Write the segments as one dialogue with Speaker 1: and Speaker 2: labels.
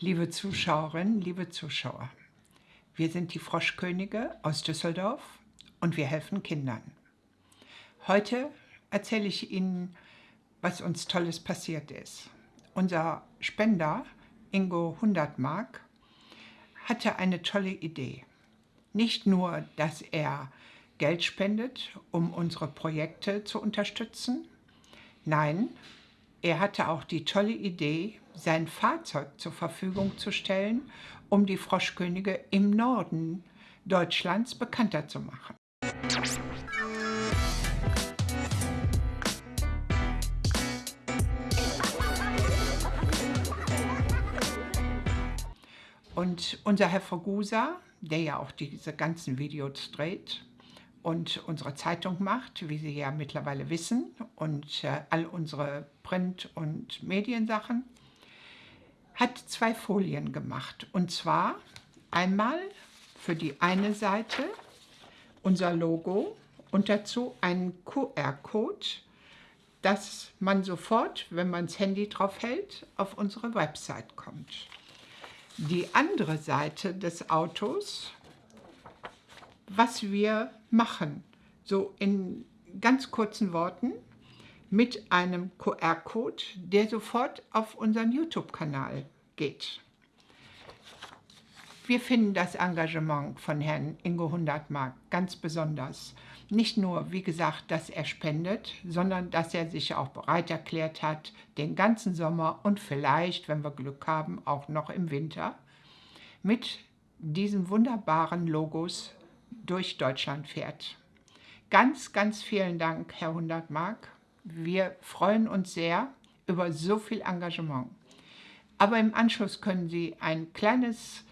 Speaker 1: Liebe Zuschauerinnen, liebe Zuschauer, wir sind die Froschkönige aus Düsseldorf und wir helfen Kindern. Heute erzähle ich Ihnen, was uns Tolles passiert ist. Unser Spender, Ingo Hundertmark, hatte eine tolle Idee. Nicht nur, dass er Geld spendet, um unsere Projekte zu unterstützen, nein, er hatte auch die tolle Idee, sein Fahrzeug zur Verfügung zu stellen, um die Froschkönige im Norden Deutschlands bekannter zu machen. Und unser Herr Vergusa, der ja auch diese ganzen Videos dreht, und unsere Zeitung macht, wie Sie ja mittlerweile wissen, und äh, all unsere Print- und Mediensachen, hat zwei Folien gemacht. Und zwar einmal für die eine Seite unser Logo und dazu einen QR-Code, dass man sofort, wenn man das Handy drauf hält, auf unsere Website kommt. Die andere Seite des Autos was wir machen. So in ganz kurzen Worten mit einem QR-Code, der sofort auf unseren YouTube-Kanal geht. Wir finden das Engagement von Herrn Ingo Hundertmark ganz besonders. Nicht nur, wie gesagt, dass er spendet, sondern dass er sich auch bereit erklärt hat, den ganzen Sommer und vielleicht, wenn wir Glück haben, auch noch im Winter, mit diesen wunderbaren Logos durch Deutschland fährt. Ganz, ganz vielen Dank, Herr Hundertmark. Wir freuen uns sehr über so viel Engagement. Aber im Anschluss können Sie ein kleines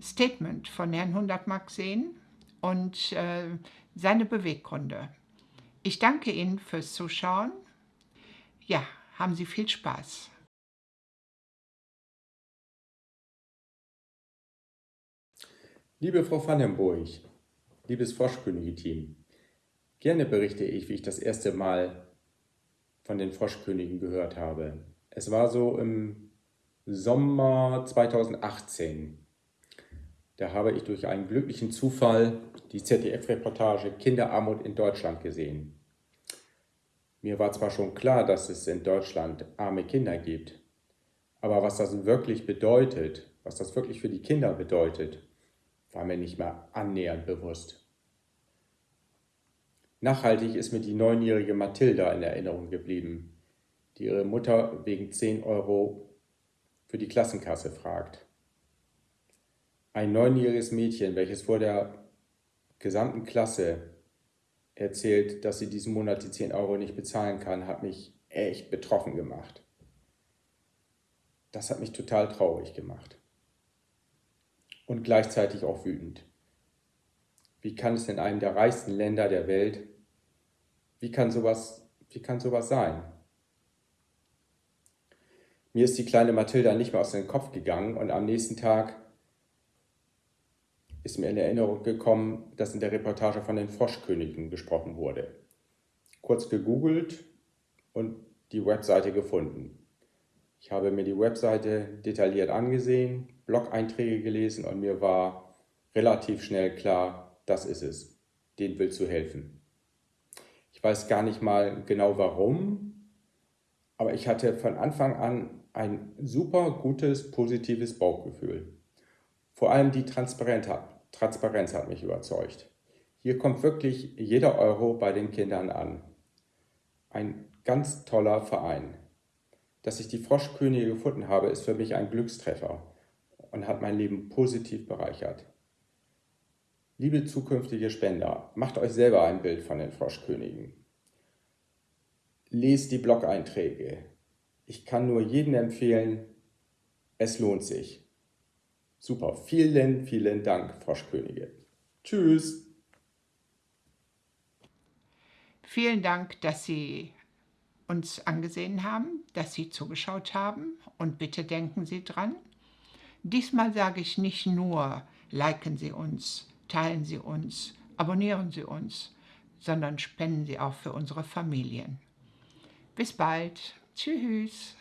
Speaker 1: Statement von Herrn Hundertmark sehen und äh, seine Beweggründe. Ich danke Ihnen fürs Zuschauen. Ja, haben Sie viel Spaß.
Speaker 2: Liebe Frau Vandenburg, Liebes Froschkönige-Team, gerne berichte ich, wie ich das erste Mal von den Froschkönigen gehört habe. Es war so im Sommer 2018. Da habe ich durch einen glücklichen Zufall die ZDF-Reportage Kinderarmut in Deutschland gesehen. Mir war zwar schon klar, dass es in Deutschland arme Kinder gibt, aber was das wirklich bedeutet, was das wirklich für die Kinder bedeutet, war mir nicht mehr annähernd bewusst. Nachhaltig ist mir die neunjährige Mathilda in Erinnerung geblieben, die ihre Mutter wegen 10 Euro für die Klassenkasse fragt. Ein neunjähriges Mädchen, welches vor der gesamten Klasse erzählt, dass sie diesen Monat die 10 Euro nicht bezahlen kann, hat mich echt betroffen gemacht. Das hat mich total traurig gemacht. Und gleichzeitig auch wütend. Wie kann es in einem der reichsten Länder der Welt, wie kann sowas, wie kann sowas sein? Mir ist die kleine Mathilda nicht mehr aus dem Kopf gegangen und am nächsten Tag ist mir in Erinnerung gekommen, dass in der Reportage von den Froschkönigen gesprochen wurde. Kurz gegoogelt und die Webseite gefunden. Ich habe mir die Webseite detailliert angesehen, Blog-Einträge gelesen und mir war relativ schnell klar, das ist es. Den willst du helfen. Ich weiß gar nicht mal genau warum, aber ich hatte von Anfang an ein super gutes, positives Bauchgefühl. Vor allem die Transparenz hat, Transparenz hat mich überzeugt. Hier kommt wirklich jeder Euro bei den Kindern an. Ein ganz toller Verein. Dass ich die Froschkönige gefunden habe, ist für mich ein Glückstreffer und hat mein Leben positiv bereichert. Liebe zukünftige Spender, macht euch selber ein Bild von den Froschkönigen. Lest die Blog-Einträge. Ich kann nur jedem empfehlen, es lohnt sich. Super, vielen, vielen Dank, Froschkönige. Tschüss.
Speaker 1: Vielen Dank, dass Sie uns angesehen haben, dass Sie zugeschaut haben und bitte denken Sie dran. Diesmal sage ich nicht nur, liken Sie uns, teilen Sie uns, abonnieren Sie uns, sondern spenden Sie auch für unsere Familien. Bis bald. Tschüss.